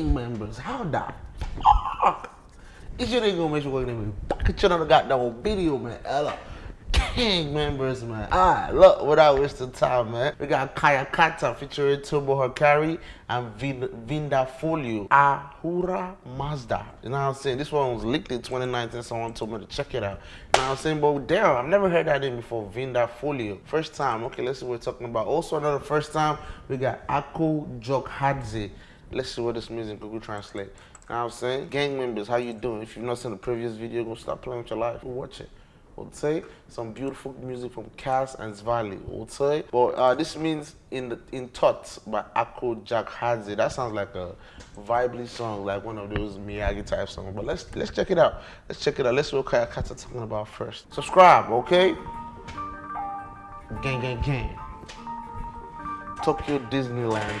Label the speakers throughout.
Speaker 1: gang members. How the fuck? Is your nigga gonna make sure we're gonna be back at you on the goddamn video, man? Ella. Gang members, man. Alright, look, without wasting time, man. We got Kaya Kata featuring Turbo Hakari and Vinda Folio. Ahura Mazda. You know what I'm saying? This one was leaked in 2019. Someone told me to check it out. You know what I'm saying? But damn, I've never heard that name before. Vinda Folio. First time. Okay, let's see what we're talking about. Also, another first time, we got Ako Jokhadze. Let's see what this means in Google Translate. You know what I'm saying? Gang members, how you doing? If you've not seen the previous video, go start playing with your life. Watch it. Would say some beautiful music from Cass and Zvali. Would say but uh, this means in the in thoughts by Ako Jokhadze that sounds like a vibely song like one of those Miyagi type songs but let's let's check it out. Let's check it out. Let's see what Kaya Kata talking about first. Subscribe okay? Gang gang gang. Tokyo Disneyland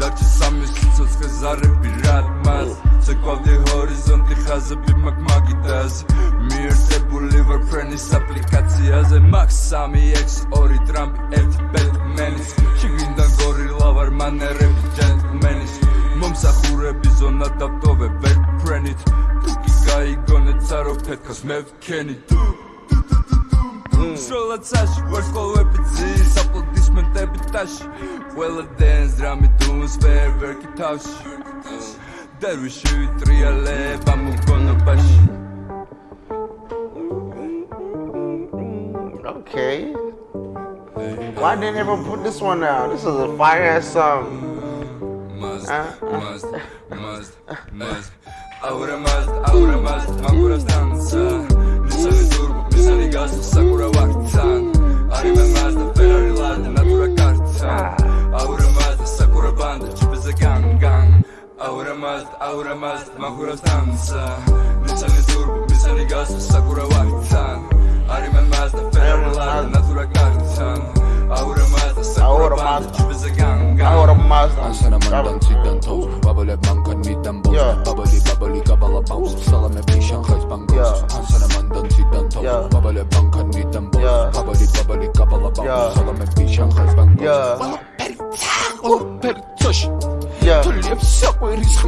Speaker 2: დარჩა სამი სიცოცხლე ზარები რად მას? შეკვავდი ჰორიზონტი ხაზები მაგ მაგიდაზე მიერთებული ვარ ფრენის აპლიკაციაზე. მაგ 3x2 ტრამპი ერთი ბეტმენის შიგნიდან გორილა ვარ მანერები ჯენტლმენის მომსახურები ზონა დატოვე ვერ ფრენით. თუ კი გაიგონე цаრო ფეთქოს მე ვქენი სროლაცაში ვარ სკოლები ძის აპლოდისმენტები ტაში Well I dance, drum it doom, spare work it touch. That we shoot real life, I'm gonna bash
Speaker 1: Okay. Why didn't everyone put this one out? This is a fire ass song. Must, uh, uh. must,
Speaker 2: must, must Ahora más, ahora más, más pura danza No sale turbo, me sale gas, sakura wakta აურა მას მახურავს თამსა
Speaker 1: მიცანი ზურბი
Speaker 3: მიცანი გასვს საკურა ვართან არიმენ მას და ფერმლარ
Speaker 1: ნატურა
Speaker 3: კართან აურა მას და საკურა მას. ჯიბზე განგა
Speaker 1: აურა
Speaker 3: მას ასანა მანდან ციდან
Speaker 1: თოვ
Speaker 3: ბაბალე ბანკან მიდან ბოს
Speaker 1: ბაბალი
Speaker 3: ბაბალი კაბალა ბამს.
Speaker 1: სალამები
Speaker 3: შანხაის ბანკოს ასანა მანდან ციდან
Speaker 1: თოვ
Speaker 3: ბაბალე ბანკან მიდან
Speaker 1: ბოს
Speaker 3: ბაბალი ბაბალი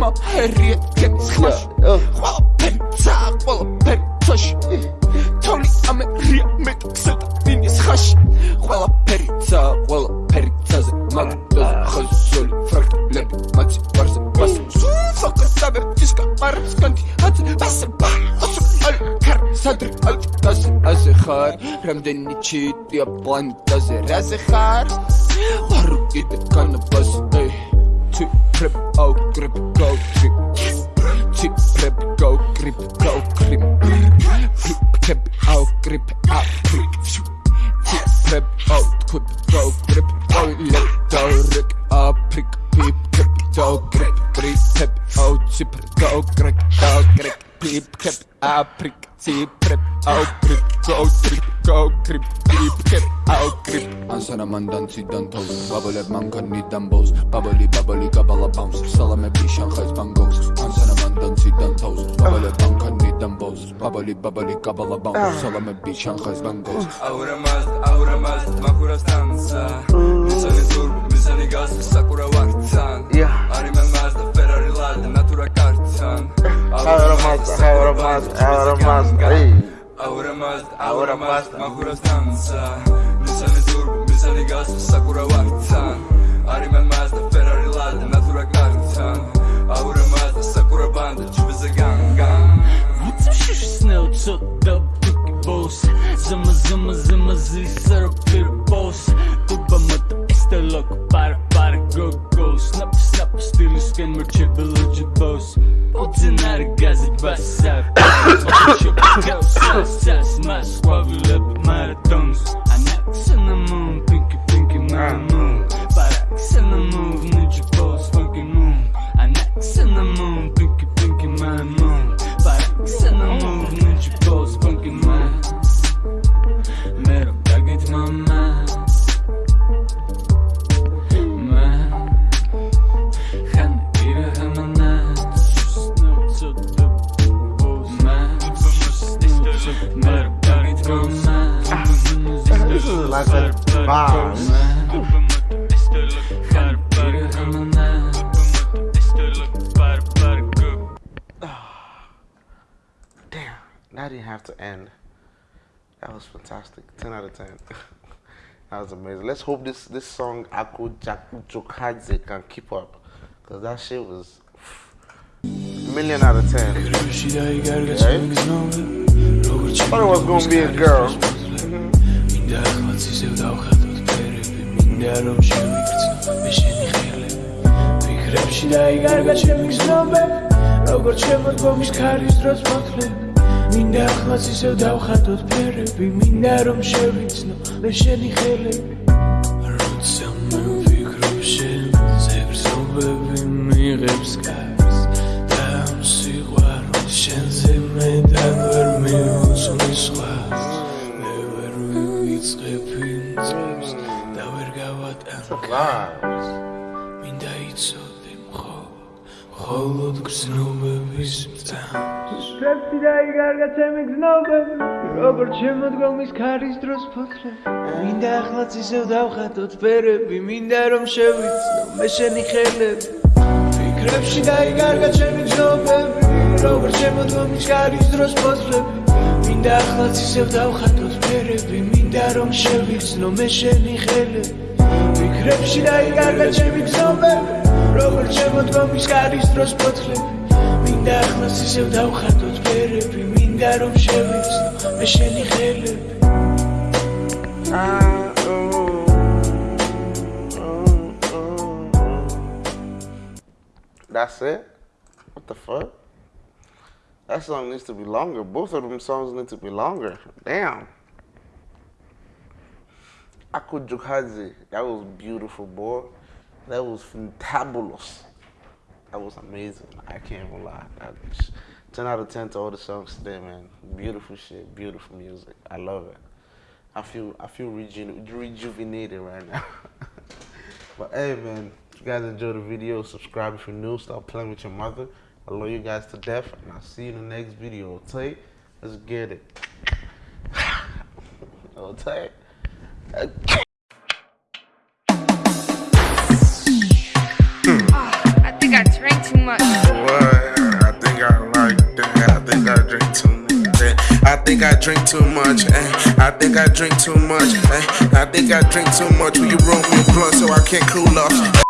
Speaker 3: ყველაფერია ჩემს ხმაში ყველაფერი ძაა
Speaker 1: ყველაფერი ცაში
Speaker 3: თოვლი ამერია მე სატანის ხაში. ყველაფერი ძაა ყველაფერი ძაზე მაგდა ხაზოლი ფრაქტლები მათი ბარზე ბას ფოკუსაბე ფისკა მარსკანტი აც ბას ბას ალ კარ სადრ ალ დას ასე ხარ რამდენი ჩიტია პლანეტაზე რაზე ხარ? ვარ კიდე კანაბასი Kar Sadr Al Tas Az khar Ramdeni chiti Plan Tas Raz khar Waru ite Kana bas Ey Tip prep oh, Au grip Go trip. Tip prep Go grip Go grip. Tip prep Au grip Au grip. Tip prep Out Kut Go grip. Au let Go rik Au prick Pip grip Go grip. Grip pep Au tip oh, Go grip Go grip. Pip grip Au prick Tip prep Au grip. Go grip Go grip Pip grip Au grip
Speaker 2: ანსარა
Speaker 1: მანდანციდან
Speaker 2: თავს ბაბალებ მანქანიდან ბოს ბაბალი ბაბალი
Speaker 1: კაბალა ბამს სალამები შანხაის ბანგოს ანსარა მანდანციდან
Speaker 2: თავს ბაბალებ
Speaker 1: მანქანიდან
Speaker 2: ბოს ბაბალი
Speaker 1: ბაბალი
Speaker 2: კაბალა ბამს სალამები შანხაის ბანგოს აურა მას აურა მას მახურას თანსა მისანი ზურ მისანი გას საკურა ვარცან არი მე მას ფერარი
Speaker 4: ლადა ნატურა კარცან აურა მას აურა მას აურა მას აი აურა მას აურა მას მახურას თანსა look
Speaker 1: back. to end. That was fantastic. 10 out of 10. that was amazing. Let's hope this, this song, Ako Jokhadze, can keep up. Because that shit was pff, million out of 10. Right? I thought it was going to be a girl.
Speaker 5: Mm -hmm. მინდა ახლაც ისევ დავხატოთ ფერები მინდა რომ შევიცნო მე შენი ხელები. როცა მე ვფიქრობ შენზე გრძნობები მიიღებს კარს და ამ სიყვარულს შენზე მე თან ვერ მივუძღვნი სხვას მე ვერ ვივიწყებ იმ წლებს და ვერ
Speaker 1: გავატანკ
Speaker 5: მინდა იცოდე მხოლოდ გზნობების მწამს შევსი დაიგარგა ჩემი გზნობები როგორც შემოდგომის ქარის დროს ფოთლები მინდა ახლაც ისევ დავხატოთ ფერები მინდა რომ შევიცნო მე შენი ხელები. ფიქრებში დაიგარგა ჩემი გზნობები როგორც შემოდგომის ქარის დროს ფოთლები მინდა ახლაც ისევ დავხატოთ ფერები მინდა რომ შევიცნო მე შენი ხელები. ფიქრებში დაიგარგა ჩემი გზნობები როგორ დროს მინდა ისევ დავხატოთ ფერები მინდა რომ შევიცნო მე შენი ხელები
Speaker 1: That's it? What the fuck? That song needs to be longer. Both of them songs need to be longer. Damn. Ako Jokhadze. That was beautiful, boy. That was fantabulous. That was amazing. I can't even lie. That was 10 out of 10 to all the songs today, man. Beautiful shit, beautiful music. I love it. I feel I feel reju- rejuvenated right now. but hey, man, if you guys enjoyed the video, subscribe if you're new. Stop playing with your mother. I love you guys to death, and I'll see you in the next video. Okay, let's get it. okay. I drink too much. eh. I think I drink too much. eh. I think I drink too much. Will you roll me a blunt so I can't cool off?